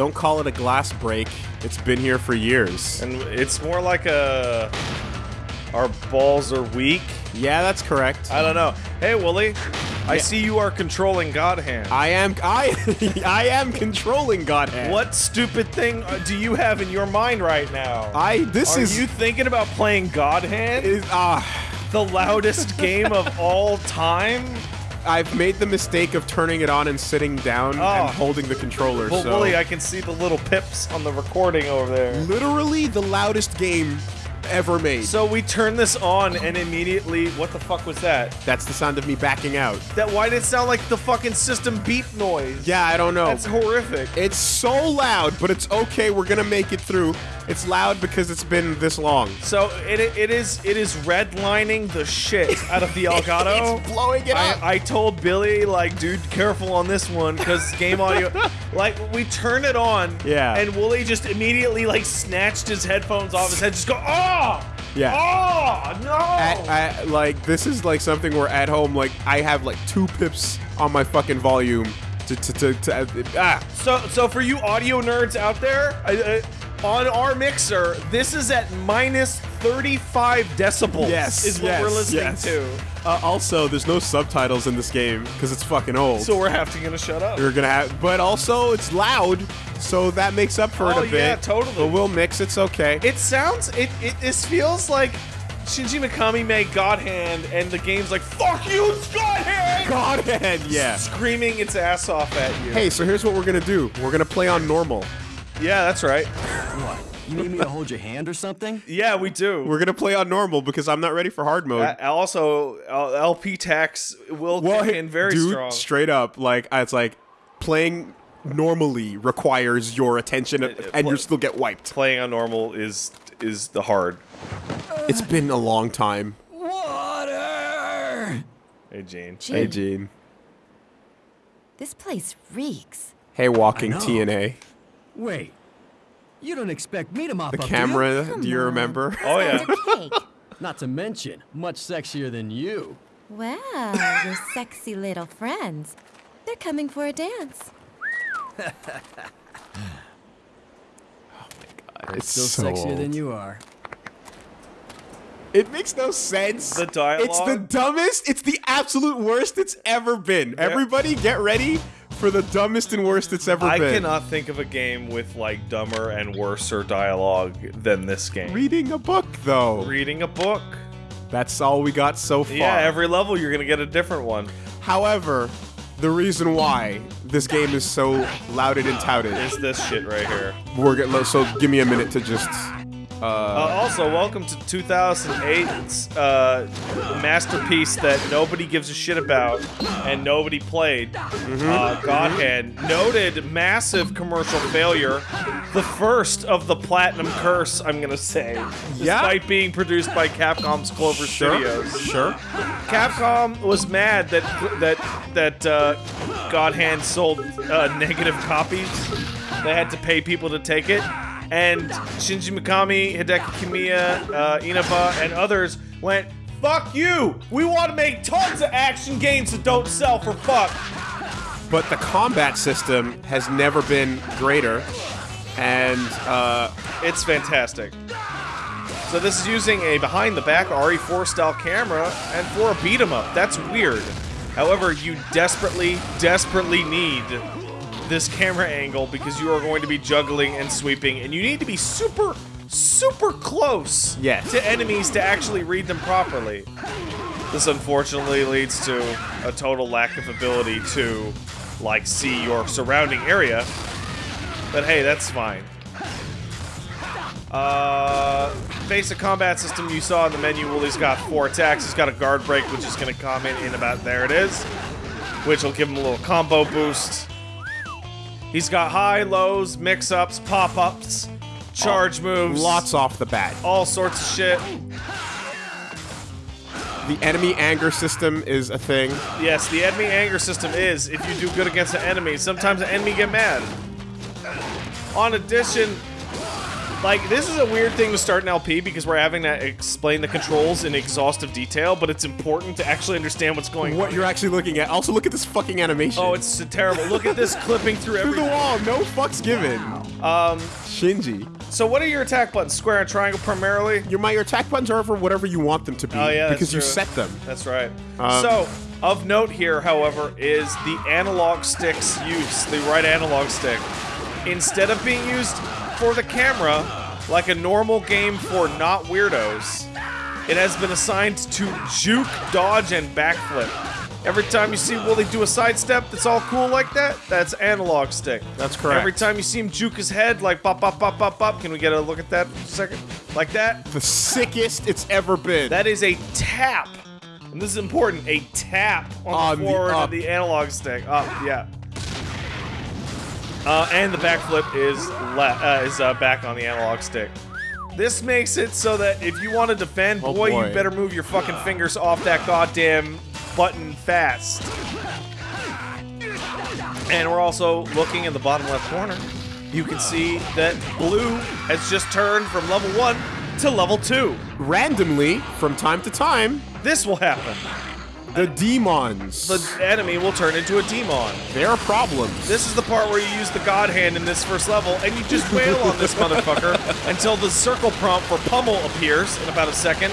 Don't call it a glass break. It's been here for years. And it's more like a. Our balls are weak. Yeah, that's correct. I don't know. Hey, Wooly. I Yeah. see you are controlling God Hand. I am I I am controlling Godhead. What stupid thing uh, do you have in your mind right now? I this Are is you thinking about playing God Hand? is ah the loudest game of all time? I've made the mistake of turning it on and sitting down Oh. and ah. holding the controller. Well, so I can see the little pips on the recording over there. literally the loudest game ever made. So we turn this on and immediately, what the fuck was that? That's the sound of me backing out. That why did it sound like the fucking system beep noise? Yeah, I don't know. That's horrific. It's so loud, but it's okay. We're gonna make it through. It's loud because it's been this long. So it, it is it is redlining the shit out of the Elgato. it's blowing it up. I, I told Billy like, dude, careful on this one because game audio. like we turn it on, Yeah. and Wooly just immediately like snatched his headphones off his head, just go, oh, Yeah. oh no. At, I, like this is like something where at home, like I have like two pips on my fucking volume to to to, to ah. So, so for you audio nerds out there, I, I, on our mixer, this is at minus 35 decibels. Yes, is what yes, we're listening yes. to. Uh, also, there's no subtitles in this game because it's fucking old. So we're having to shut up. We're gonna have, but also it's loud, so that makes up for Oh, it a bit. yeah, totally. But we'll mix. It's okay. It sounds. It, it. This feels like Shinji Mikami made God Hand, and the game's like, "Fuck you, it's God Hand!" Godhead, yeah. Screaming its ass off at you. Hey, so here's what we're gonna do. We're gonna play on normal. Yeah, that's right. What? You need me to hold your hand or something? Yeah, we do. We're gonna play on normal because I'm not ready for hard mode. Uh, also, uh, LP tax will kick in very dude, strong. straight up, like it's like playing normally requires your attention, and pl- you still get wiped. Playing on normal is is the hard. It's been a long time. Water! Hey, Gene. Hey, Gene. this place reeks. Hey, walking I know. TNA. Wait. You don't expect me to mop The up, do you? camera. Do you remember? Oh yeah. Not to mention, much sexier than you. Well, your sexy little friends. They're coming for a dance. Oh it's Still so sexier than you are. It makes no sense. The dialogue? It's the dumbest. It's the absolute worst it's ever been. Everybody, get ready for the dumbest and worst it's ever I been. I cannot think of a game with like dumber and worser dialogue than this game. Reading a book, though. Reading a book. That's all we got so far. Yeah, every level you're gonna get a different one. However, the reason why this game is so lauded and touted Is this shit right here? we're gonna so give me a minute to just Uh, also, welcome to 2008's uh, masterpiece that nobody gives a shit about and nobody played. Uh, Godhead. Noted massive commercial failure. The first of the Platinum Curse, I'm gonna say. Yeah. Despite being produced by Capcom's Clover Studios. Sure. Capcom was mad that that that uh, God sold uh, negative copies. They had to pay people to take it, and Shinji Mikami, Hideki Kamiya, uh, Inaba, and others went. Fuck you! We want to make tons of action games that don't sell for fuck. But the combat system has never been greater, and uh, It's fantastic. So this is using a behind-the-back RE4 style camera, and for a beat 'em up, that's weird. However, you desperately, desperately need this camera angle because you are going to be juggling and sweeping, and you need to be super, super close Yes. to enemies to actually read them properly. This unfortunately leads to a total lack of ability to, like, see your surrounding area. But hey, that's fine. Uh, basic combat system you saw in the menu. Wooly's got four attacks. He's got a guard break, which is going to come in in about there it is, which will give him a little combo boost. He's got high, lows, mix-ups, pop-ups, charge moves, lots off the bat. all sorts of shit. The enemy anger system is a thing. Yes, the enemy anger system is if you do good against an enemy, sometimes the enemy get mad. On addition, Like, this is a weird thing to start an LP because we're having to explain the controls in exhaustive detail, but it's important to actually understand what's going What on. What you're actually looking at. Also, look at this fucking animation. Oh, it's terrible. Look at this clipping through through the wall. No fucks given. Um, Shinji. So, what are your attack buttons? Square and triangle primarily? Your my your attack buttons are for whatever you want them to be. Oh, yeah, because you set them. That's right. Um, so, of note here, however, is the analog stick's use, the right analog stick. Instead of being used for the camera, like a normal game for not weirdos, it has been assigned to juke, dodge, and backflip. Every time you see Wooly do a sidestep that's all cool like that, that's analog stick. That's correct. Every time you see him juke his head, like pop, pop, pop, pop, pop, can we get a look at that for a second? Like that? The sickest it's ever been. That is a tap. And this is important, a tap on, On the the forward of the analog stick. Up, yeah. Uh, and the backflip is le- uh, is uh, back on the analog stick. This makes it so that if you want to defend, Oh, boy, boy. you better move your fucking fingers off that goddamn button fast. And we're also looking in the bottom left corner. You can see that blue has just turned from level one to level two. Randomly, from time to time, This will happen. The demons. the enemy will turn into a demon. Their problems. This is the part where you use the God Hand in this first level, and you just wail on this motherfucker until the circle prompt for pummel appears in about a second.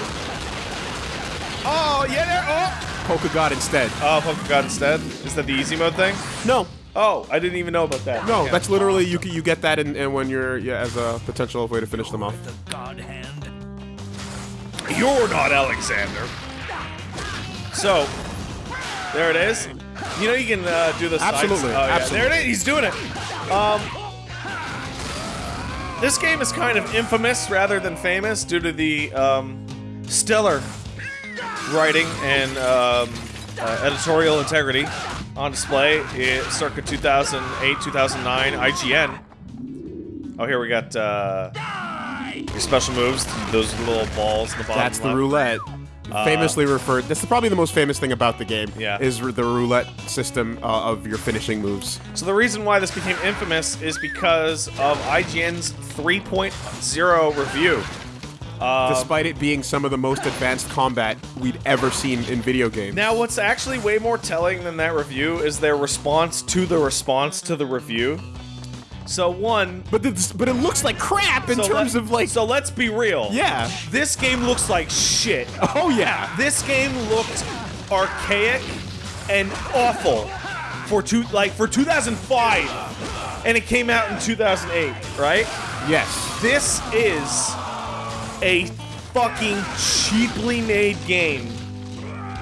Oh, yeah, there. Oh! Polka God instead. Oh, Poke God instead? Is that the easy mode thing? No, Oh, I didn't even know about that. no, Okay. that's literally you. You get that in, in when you're yeah as a potential way to finish them off. The God hand. You're not Alexander. So, there it is. You know you can uh, do the sides- Absolutely, Oh, yeah. absolutely. There it is. He's doing it. Um, this game is kind of infamous rather than famous due to the um, stellar writing and um, uh, editorial integrity on display in circa 2008, 2009 IGN. Oh, here we got uh, your special moves. Those little balls in the bottom. That's the roulette. Famously referred. That's probably the most famous thing about the game. Yeah. Is the roulette system uh, of your finishing moves. So the reason why this became infamous is because of IGN's 3.0 review. Um, despite it being some of the most advanced combat we'd ever seen in video games. Now, what's actually way more telling than that review is their response to the response to the review. So one, but this, but it looks like crap in so terms of like. So let's be real. yeah. This game looks like shit. Oh yeah. This game looked archaic and awful for two like for 2005, and it came out in 2008, right? Yes. This is a fucking cheaply made game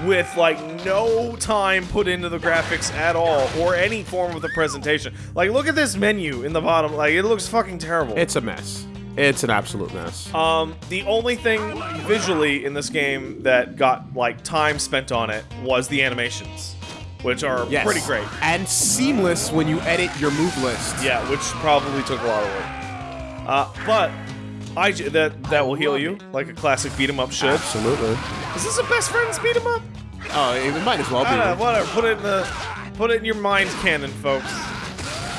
with like no time put into the graphics at all or any form of the presentation. Like look at this menu in the bottom. Like it looks fucking terrible. It's a mess. It's an absolute mess. um the only thing visually in this game that got like time spent on it was the animations, which are yes. pretty great. And seamless when you edit your move list. Yeah, which probably took a lot of work. Uh, but I that that will heal you like a classic beat 'em up should. Absolutely. Is this a best friends beat 'em up? Oh, it might as well be. I don't know, whatever. Put it in the put it in your mind canon, folks.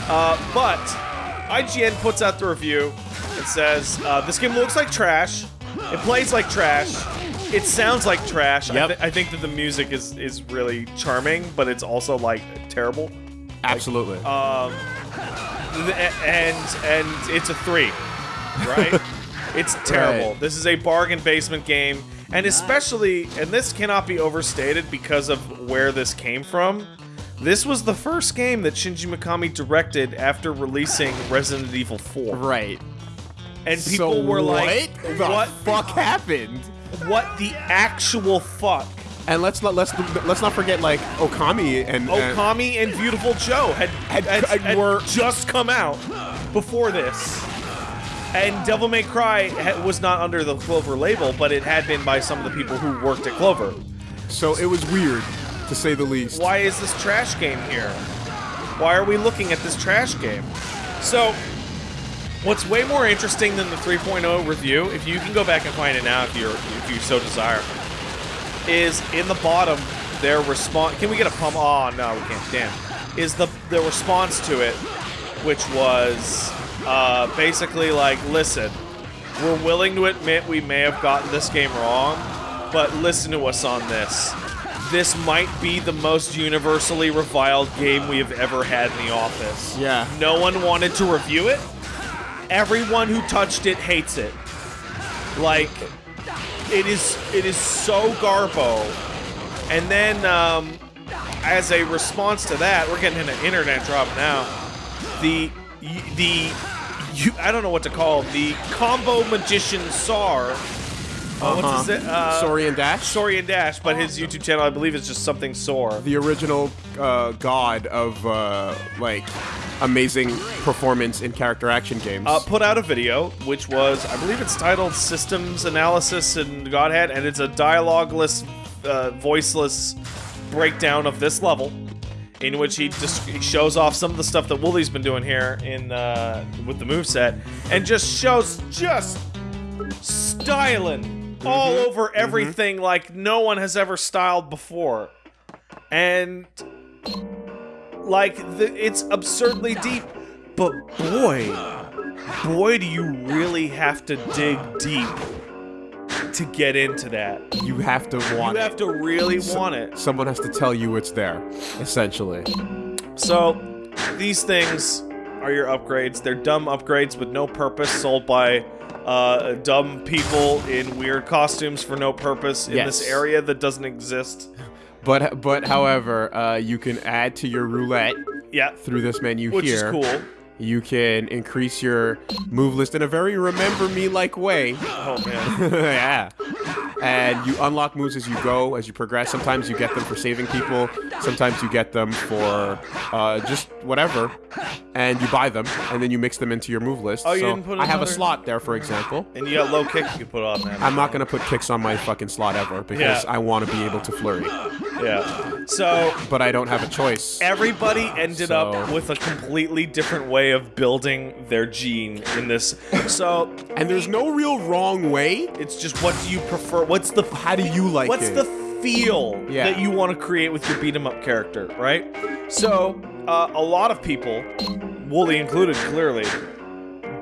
Uh, but IGN puts out the review. It says uh, this game looks like trash. It plays like trash. It sounds like trash. I, Yep. thi- I think that the music is is really charming, but it's also like terrible. Absolutely. Um, th- and and it's a three, right? it's terrible. Right. This is a bargain basement game, and especially, and this cannot be overstated because of where this came from. This was the first game that Shinji Mikami directed after releasing Resident Evil 4, right. and people so were like, what the "What? fuck happened?" What the actual fuck?" And let's not let's let's not forget like Okami and and- Okami and Beautiful Joe had Had- had, had- had were- just come out before this. And Devil May Cry was not under the Clover label, but it had been by some of the people who worked at Clover. so it was weird, to say the least. Why is this trash game here? Why are we looking at this trash game? So, what's way more interesting than the 3.0 review, if you can go back and find it now if you're if you so desire, is in the bottom their response. Can we get a pump? Oh no, we can't. Damn. Is the the response to it, which was uh, basically like, listen, we're willing to admit we may have gotten this game wrong, but listen to us on this. This might be the most universally reviled game we have ever had in the office. Yeah. No one wanted to review it. Everyone who touched it hates it. Like, it is it is so garbo. And then, um, as a response to that, we're getting an internet drop now. The the you, I don't know what to call the combo magician Sar. Uh, What's his uh, Saurian Dash. Saurian Dash, but his YouTube channel I believe is just something sore. the original uh, god of uh, like amazing performance in character action games. uh, put out a video, which was, I believe it's titled Systems Analysis in Godhead, and it's a dialogueless, uh, voiceless breakdown of this level, in which he just he shows off some of the stuff that Wooly's been doing here in uh, with the moveset, and just shows just styling all over everything like no one has ever styled before, and like the, it's absurdly deep, but boy boy, do you really have to dig deep to get into that. you have to want it. You have to really want it. Someone has to tell you it's there, essentially. So, these things are your upgrades. They're dumb upgrades with no purpose, sold by uh, dumb people in weird costumes for no purpose in this area that doesn't exist. But but however, uh, you can add to your roulette Yeah, through this menu which is cool. You can increase your move list in a very remember me like way. Oh man. yeah. And you unlock moves as you go, as you progress. Sometimes you get them for saving people. Sometimes you get them for uh, just whatever. And you buy them, and then you mix them into your move list. Oh, you so didn't put I have a slot there, for example. and you got low kick you can put on that. I'm not gonna put kicks on my fucking slot ever because Yeah. I want to be able to flurry, Yeah. So but I don't have a choice. Everybody ended up with a completely different way of building their gene in this. So, And there's no real wrong way. it's just what do you prefer? What's the How do you like what's it? the feel Yeah. that you want to create with your beat 'em up character, right? So, uh, a lot of people, Wooly included, clearly,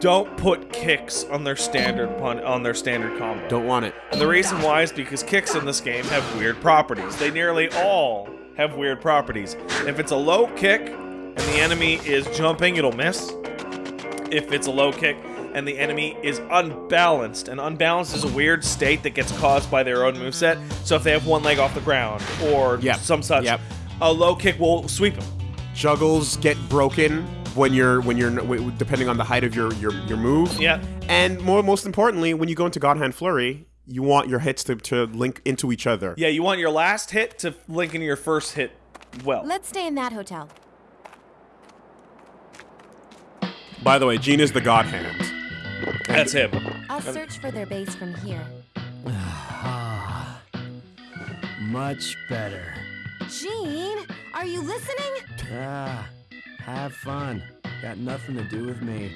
don't put kicks on their standard pun on their standard combo. Don't want it. And the reason why is because kicks in this game have weird properties. They nearly all have weird properties. If it's a low kick and the enemy is jumping, it'll miss. If it's a low kick and the enemy is unbalanced, and unbalanced is a weird state that gets caused by their own moveset. So if they have one leg off the ground or Yep. some such, Yep. a low kick will sweep them. Juggles get broken when you're when you're depending on the height of your your, your move. Yeah. And more most importantly, when you go into God Hand Flurry, you want your hits to, to link into each other. Yeah, you want your last hit to link into your first hit well. Let's stay in that hotel. By the way, Gene is the God Hand. That's him. I'll search for their base from here. Much better. Gene, are you listening? Ah, have fun. Got nothing to do with me.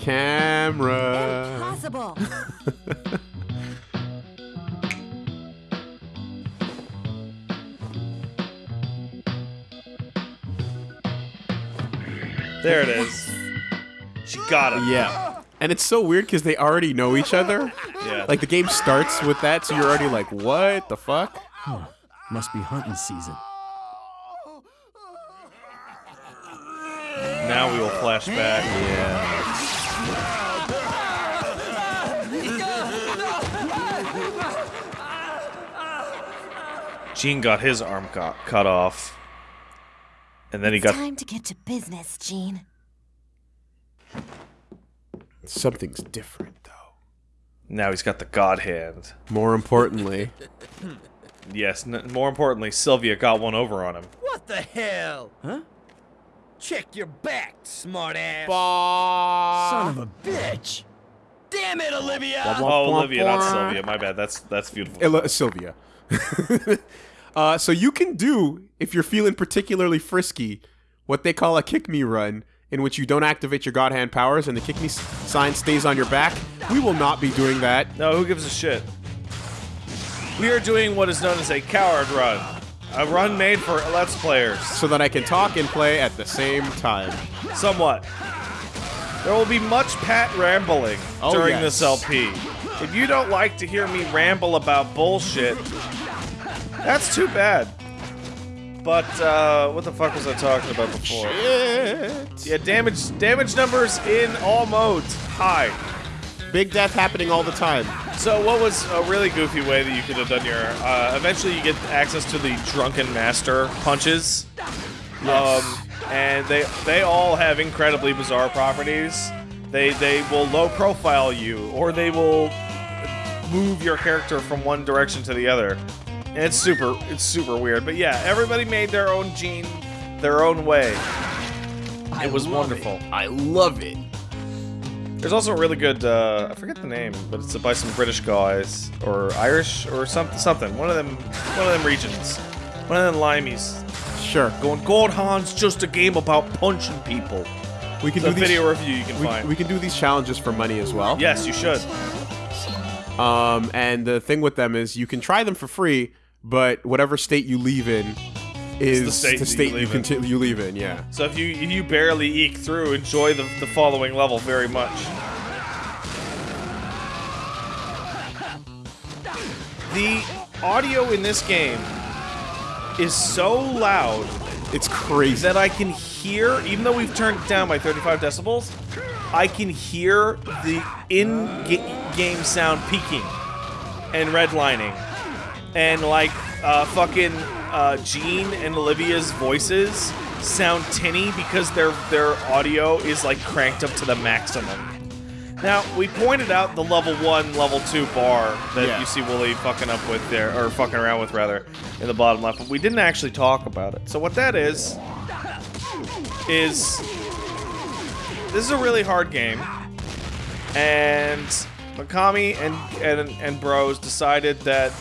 Camera. Impossible. There it is. She got it. Yeah. And it's so weird because they already know each other. Yeah. Like the game starts with that, so you're already like, what the fuck? Must be hunting season. Now we will flash back. Yeah. Gene got his arm cut, cut off. And then he got. Time to get to business, Gene. Something's different though. Now he's got the God hand. More importantly, Yes, n- more importantly, Sylvia got one over on him. What the hell? Huh? Check your back, smartass. Son of a bitch. Damn it, Olivia! Oh, Olivia, not Sylvia. My bad. That's that's beautiful. Illa- Sylvia. uh, so you can do, if you're feeling particularly frisky, what they call a kick me run, in which you don't activate your God Hand powers and the kick me sign stays on your back. We will not be doing that. No, who gives a shit? We are doing what is known as a coward run. A run made for Let's Players. So that I can talk and play at the same time. Somewhat. There will be much Pat rambling Oh, during yes. this LP. If you don't like to hear me ramble about bullshit, that's too bad. But uh, what the fuck was I talking about before? Yeah, damage damage numbers in all modes high. Big death happening all the time. So what was a really goofy way that you could have done your? Uh, eventually, you get access to the drunken master punches. Um, and they they all have incredibly bizarre properties. They they will low profile you, or they will move your character from one direction to the other. And it's super it's super weird. But yeah, everybody made their own gene, their own way. It was wonderful. I love it. There's also a really good uh, I forget the name, but it's by some British guys or Irish or something something. One of them one of them regions. One of them limeys. Sure. Going God Hand's just a game about punching people. We can It's a do these, video review you can we, find. we can do these challenges for money as well. yes, you should. Um, and the thing with them is you can try them for free, but whatever state you leave in is the state you state you, leave in. conti- you leave in. Yeah. So if you if you barely eke through, enjoy the, the following level very much. The audio in this game is so loud It's crazy. that I can hear, even though we've turned it down by 35 decibels, I can hear the in-game sound peaking and redlining, and like uh, fucking uh, Gene and Olivia's voices sound tinny because their their audio is like cranked up to the maximum. Now we pointed out the level one, level two bar that Yeah. you see Wooly fucking up with there, or fucking around with rather, in the bottom left, but we didn't actually talk about it. So what that is is this is a really hard game, and Mikami and and and Bros decided that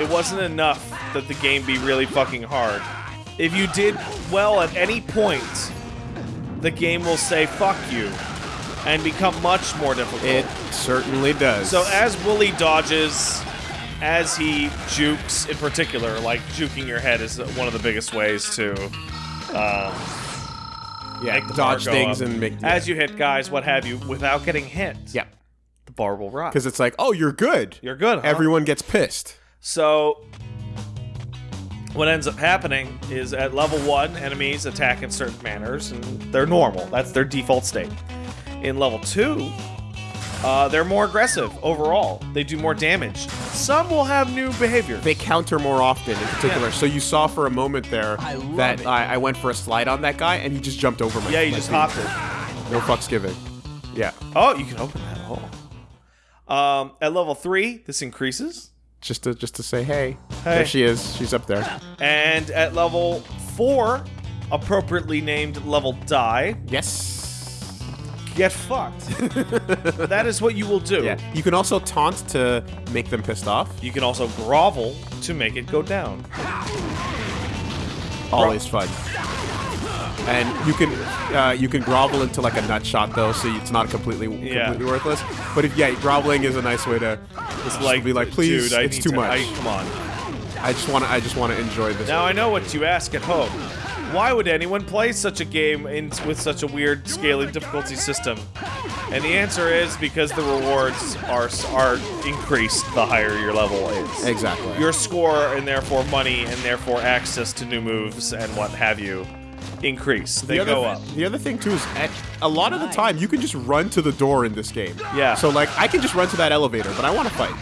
it wasn't enough that the game be really fucking hard. If you did well at any point, the game will say fuck you and become much more difficult. it certainly does. So as Wooly dodges, as he jukes in particular, like juking your head is one of the biggest ways to um, yeah, dodge things up. and make as you hit guys, what have you, without getting hit. yeah, the bar will rise. because it's like, oh, you're good. You're good. Huh? Everyone gets pissed. So what ends up happening is at level one, enemies attack in certain manners, and they're normal. That's their default state. In level two, uh, they're more aggressive overall. They do more damage. Some will have new behavior. They counter more often, in particular. Yeah. So you saw for a moment there I that. I, I went for a slide on that guy, and he just jumped over my. yeah, he my just feet. hopped it. No fucks given. Yeah, Oh, you can open that hole. Um, at level three, this increases, just to just to say, hey, Hey. there she is. She's up there. and at level four, appropriately named level die, Yes. get fucked. that is what you will do. Yeah. You can also taunt to make them pissed off. You can also grovel to make it go down. Always fun. And you can uh, you can grovel into like a nut shot though, so it's not completely Yeah. completely worthless. But if yeah, groveling is a nice way to just Like, be like, please, dude, I it's too to- much. I, I, come on. I just want to I just want to enjoy this. Now I know what you ask at home. Why would anyone play such a game in, with such a weird scaling difficulty system? And the answer is because the rewards are are increased the higher your level is. exactly. Your score and therefore money and therefore access to new moves and what have you increase. They the other, go up. The other thing too is, at, a lot of the time you can just run to the door in this game. Yeah. So like, I can just run to that elevator, but I want to fight.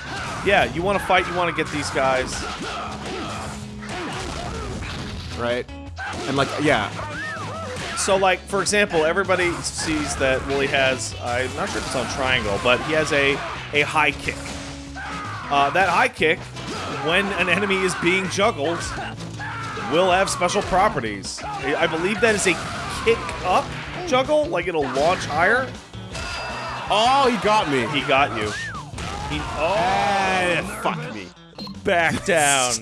Yeah, you want to fight, you want to get these guys. right? And like, yeah, So, like, for example, everybody sees that Wooly has, I'm not sure if it's on triangle, but he has a, a high kick. Uh, that high kick, when an enemy is being juggled, will have special properties. I believe that is a kick up juggle, like it'll launch higher. oh, he got me. He got you. He, oh, Ah, fuck me. back down.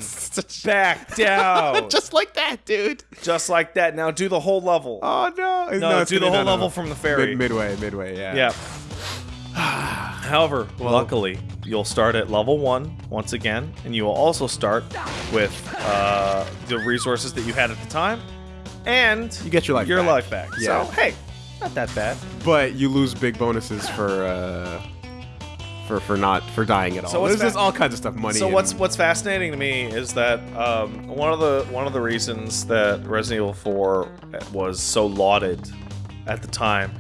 Back down. just like that, dude. Just like that. Now do the whole level. Oh no! No, it's do the whole no, no, level no. from the ferry. Mid- midway, midway, yeah. Yeah. However, luckily, you'll start at level one once again, and you will also start with uh, the resources that you had at the time, and You get your life your back. life back. Yeah. So hey, Not that bad. but you lose big bonuses for uh, for for not for dying at all. So what's There's all kinds of stuff. Money. So what's what's fascinating to me is that um, one of the one of the reasons that Resident Evil 4 was so lauded at the time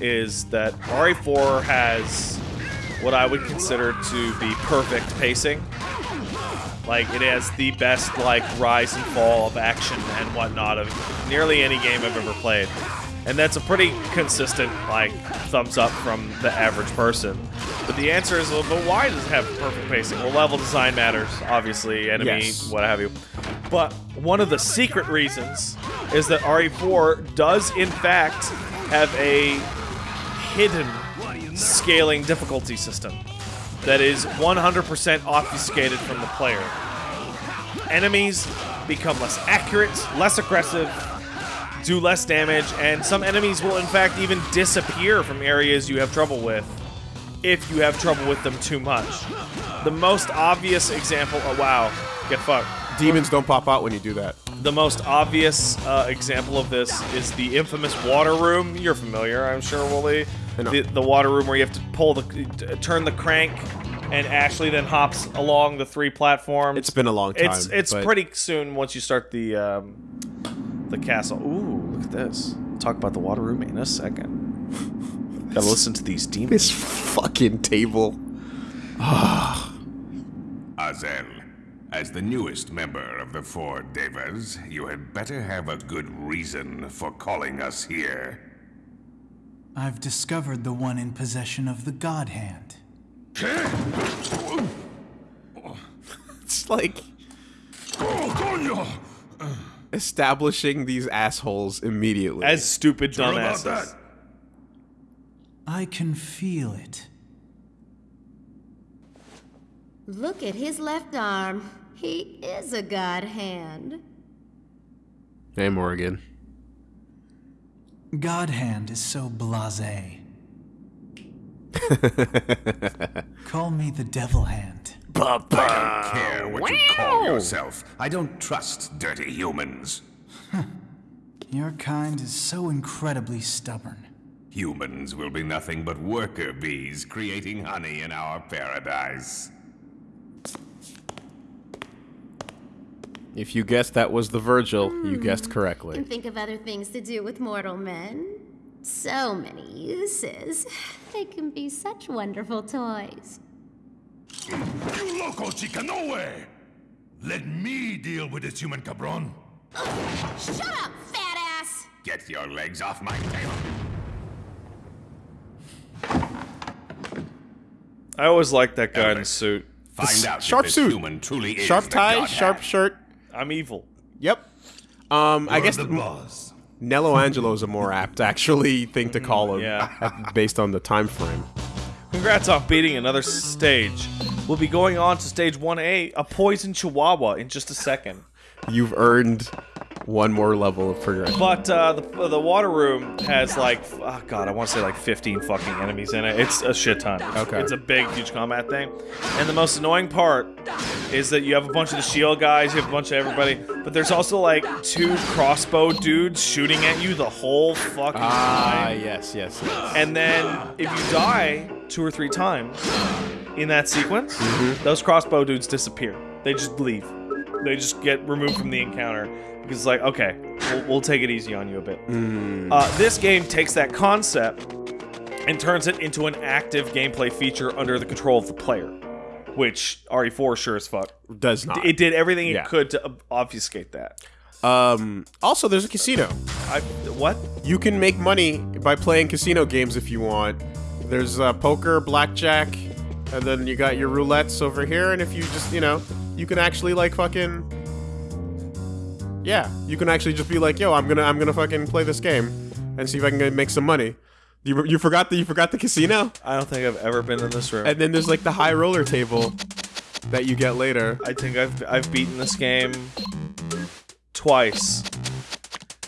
is that RE4 has what I would consider to be perfect pacing. Like it has the best like rise and fall of action and whatnot of nearly any game I've ever played. And that's a pretty consistent like thumbs up from the average person. But the answer is, well, but why does it have perfect pacing? Well, level design matters, obviously, enemy, Yes. what have you. But one of the secret reasons is that RE4 does in fact have a hidden scaling difficulty system that is 100% obfuscated from the player. Enemies become less accurate, less aggressive, do less damage, and some enemies will in fact even disappear from areas you have trouble with if you have trouble with them too much. The most obvious example, oh wow, get fucked. demons don't pop out when you do that. The most obvious uh, example of this is the infamous water room. You're familiar, I'm sure, Wooly. I know. The, the water room where you have to pull the, turn the crank, and Ashley then hops along the three platforms. It's been a long time. It's it's but pretty soon once you start the um, the castle. Ooh, look at this. Talk about the water room in a second. Gotta listen to these demons. This fucking table. Azel, as the newest member of the Four Devas, you had better have a good reason for calling us here. I've discovered the one in possession of the God Hand. It's like establishing these assholes immediately. As stupid Sure about dumbasses. that? I can feel it. Look at his left arm. He is a god hand. hey, Morgan. God Hand is so blasé. Call me the Devil Hand. I don't care what you call yourself. I don't trust dirty humans. Your kind is so incredibly stubborn. Humans will be nothing but worker bees creating honey in our paradise. If you guessed that was the Vergil, you hmm. guessed correctly. And think of other things to do with mortal men. So many uses. They can be such wonderful toys. You loco chica, no way! Let me deal with this human cabron. Shut up, fat ass! Get your legs off my tail. I always liked that guy in the suit. Find out sharp if this suit. human truly is Sharp the tie, sharp Hand. shirt. I'm evil. Yep. Um, I You're guess the the boss. Nelo Angelo's a more apt actually thing to call him, yeah. based on the time frame. Congrats on beating another stage. We'll be going on to stage 1A, a poison chihuahua, in just a second. You've earned one more level of progression. But uh, the, the water room has like, oh god, I want to say like 15 fucking enemies in it. It's a shit ton. Okay. It's a big, huge combat thing. And the most annoying part is that you have a bunch of the shield guys, you have a bunch of everybody, but there's also like two crossbow dudes shooting at you the whole fucking Ah, time. yes, yes, yes. And then if you die two or three times in that sequence, those crossbow dudes disappear. They just leave. They just get removed from the encounter because it's like, okay, we'll, we'll take it easy on you a bit. Uh, this game takes that concept and turns it into an active gameplay feature under the control of the player, which RE4 sure as fuck. Does not. It did everything Yeah. it could to obfuscate that. Um, also, there's a casino. I what? You can make money by playing casino games if you want. There's uh, poker, blackjack, and then you got your roulettes over here. And if you just, you know, you can actually like fucking, yeah, you can actually just be like, yo, I'm gonna, I'm gonna fucking play this game and see if I can make some money. You, you forgot the, you forgot the casino, I don't think I've ever been in this room. and then there's like the high roller table that you get later. I think I've I've beaten this game twice,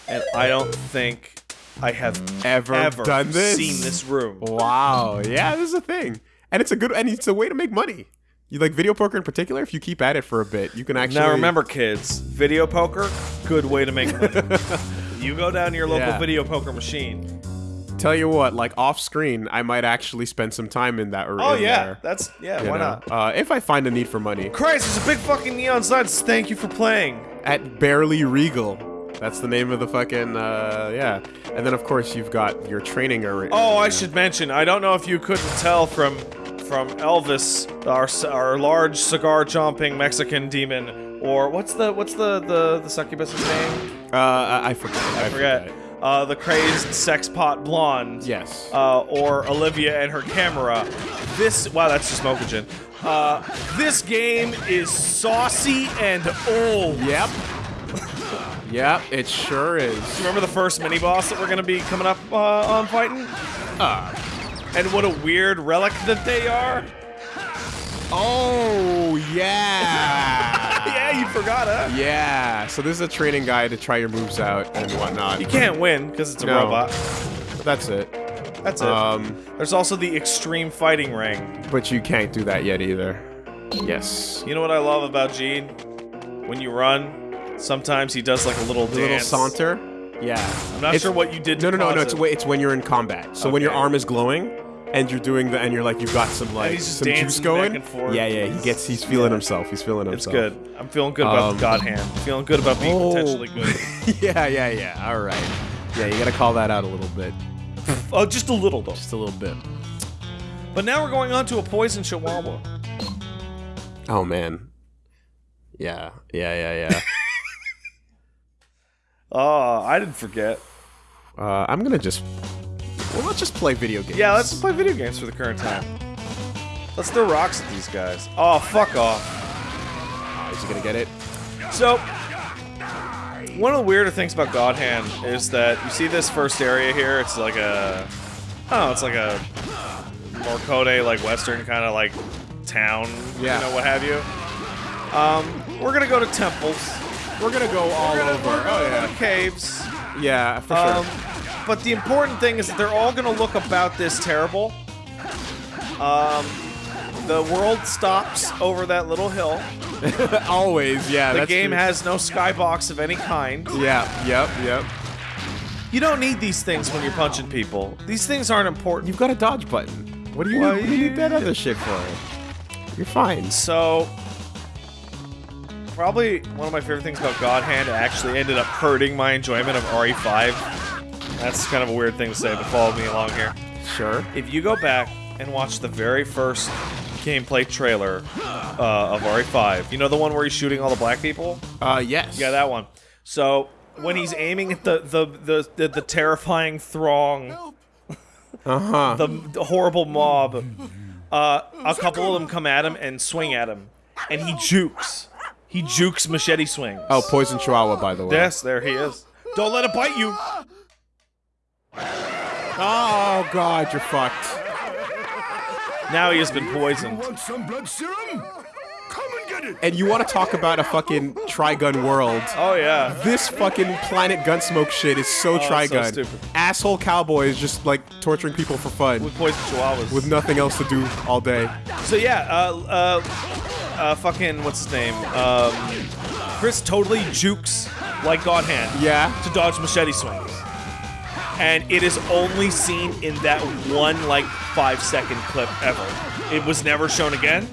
and I don't think I have Ever ever done this? seen this room. Wow, yeah, this is a thing, and it's a good, and it's a way to make money. You like video poker in particular? If you keep at it for a bit, you can actually. Now remember, kids, video poker, good way to make money. you go down to your local Yeah. video poker machine, Tell you what, like off screen, I might actually spend some time in that. Or Oh yeah, there, that's yeah. you Why know? not? Uh, if I find a need for money Christ, there's a big fucking neon sign. Thank you for playing. at Barely Regal. That's the name of the fucking uh, yeah. And then of course you've got your training area. Oh, I should mention. I don't know if you couldn't tell from from Elvis, our our large cigar chomping Mexican demon, or what's the what's the the the succubus's name? Uh, I, I forget. I, I forget. Uh, the crazed sex pot blonde. Yes. Uh, or Olivia and her camera. This wow, that's just Mokagen. Uh, this game is saucy and old. Yep. yep. It sure is. Remember the first mini boss that we're gonna be coming up uh, on fighting? Uh, And what a weird relic that they are. oh yeah. yeah, you forgot, huh? Yeah. So this is a training guide to try your moves out and whatnot. You can't win because it's a No. robot. That's it. That's it. Um, There's also the extreme fighting ring. but you can't do that yet either. Yes. You know what I love about Gene? When you run, sometimes he does like a little The little saunter. Yeah. I'm not It's- sure what you did. No, to no, no, no. cause It's it. wh- it's when you're in combat. So when your Okay. arm is glowing, and you're doing the, and you're like, you've got some like he's just some juice dancing going. back and forth. Yeah, yeah. He gets, he's feeling himself. He's feeling himself. It's himself. good. I'm feeling good about Um, the God Hand. Feeling good about being Oh. potentially good. yeah, yeah, yeah. All right. Yeah, you gotta call that out a little bit. oh, just a little though. Just a little bit. But now we're going on to a poison chihuahua. Oh man. Yeah, yeah, yeah, yeah. Oh, I didn't forget. uh, I'm gonna just. Well, let's just play video games. Yeah, let's play video games for the current time. Let's throw rocks at these guys. Oh, fuck off. Is he gonna get it? So, one of the weirder things about God Hand is that you see this first area here. It's like a, oh, it's like a more Code like Western kind of like town, Yeah. you know, what have you. Um, we're gonna go to temples. We're gonna go all gonna, over. oh yeah. caves. Yeah, for Um, sure. but the important thing is that they're all gonna look about this terrible. Um, the world stops over that little hill. Always, yeah. The game true. has no skybox of any kind. Yeah, yep, yep. You don't need these things when you're punching people. These things aren't important. You've got a dodge button. What do you, Why what do you need that other shit for? You're fine. So, probably one of my favorite things about God Hand actually ended up hurting my enjoyment of RE5. That's kind of a weird thing to say, but follow me along here. Sure. If you go back and watch the very first gameplay trailer uh, of RE5, you know the one where he's shooting all the black people? Uh, yes. Yeah, that one. So when he's aiming at the the the, the, the terrifying throng, Uh huh. the, the horrible mob, uh, a couple of them come at him and swing at him, and he jukes. He jukes machete swings. Oh, poison chihuahua, by the way. yes, there he is. Don't let it bite you. Oh god, you're fucked. Now he has been poisoned. Want some blood serum? Come and get it! And you want to talk about a fucking Trigun world? Oh yeah. This fucking Planet Gunsmoke shit is so Oh, it's so Trigun. stupid. Asshole cowboys just like torturing people for fun With poison chihuahuas. with nothing else to do all day. So yeah, uh, uh, uh, fucking what's his name? Um, Chris totally jukes like God Hand Yeah. to dodge machete swings, and it is only seen in that one like five second clip ever. It was never shown again,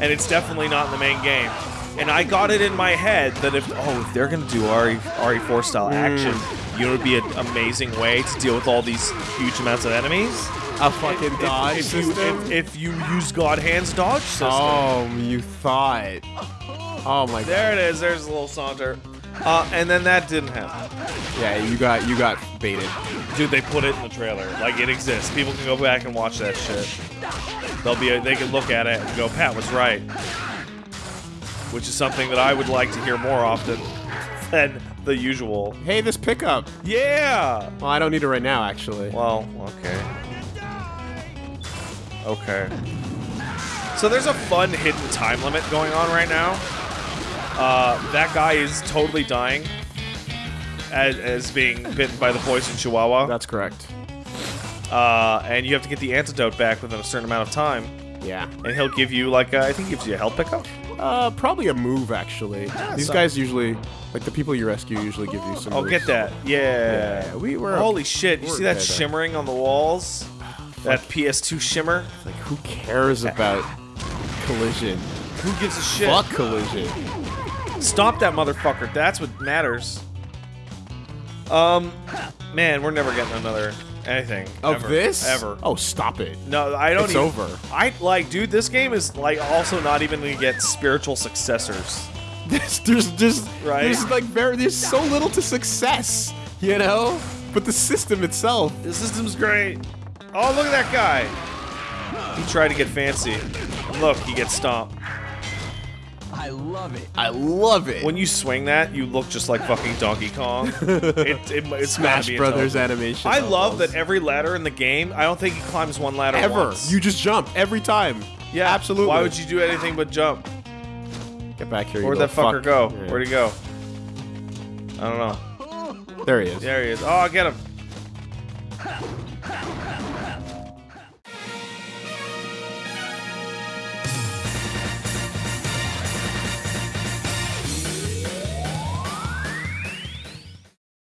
and it's definitely not in the main game. And I got it in my head that if oh if they're gonna do RE RE4 style action, you know it'd be an amazing way to deal with all these huge amounts of enemies. A fucking If- dodge if, you, system. if, if you use God Hand's dodge system. oh, you thought. Oh my god. There it is. There's a little saunter. Uh, and then that didn't happen. Yeah, you got you got baited. Dude, they put it in the trailer. Like it exists. People can go back and watch that shit. They'll be. They can look at it and go, "Pat was right," which is something that I would like to hear more often than the usual. Hey, this pickup. Yeah. Well, I don't need it right now, actually. Well, okay. Okay. So there's a fun hidden time limit going on right now. Uh, that guy is totally dying as, as being bitten by the poison chihuahua. That's correct. Uh, and you have to get the antidote back within a certain amount of time. Yeah. and he'll give you like a, I think he gives you a health pickup. Uh, probably a move actually. These so- guys usually, like the people you rescue, usually give you some. Oh, moves. get that. Yeah. Yeah, we were. Holy shit! You see that shimmering on the walls? That PS2 shimmer? Like, who cares about collision? Who gives a shit? Fuck collision. Stop that motherfucker. That's what matters. Um, man, we're never getting another anything Of ever, this? ever. Oh, stop it. No, I don't. It's even, over. I like, dude. This game is like also not even gonna get spiritual successors. There's, there's just Right. there's like very there's so little to success, you know. But the system itself, The system's great. Oh, look at that guy. He tried to get fancy. Look, he gets stomped. I love it. I love it. When you swing that, you look just like fucking Donkey Kong. it, it, it's Smash Brothers animation. I love that every ladder in the game. I don't think he climbs one ladder ever once. you just jump every time. yeah, absolutely. Why would you do anything but jump? get back here? Where'd that fucker fuck. go? Yeah. Where'd he go? I don't know. There he is. There he is. Oh, get him.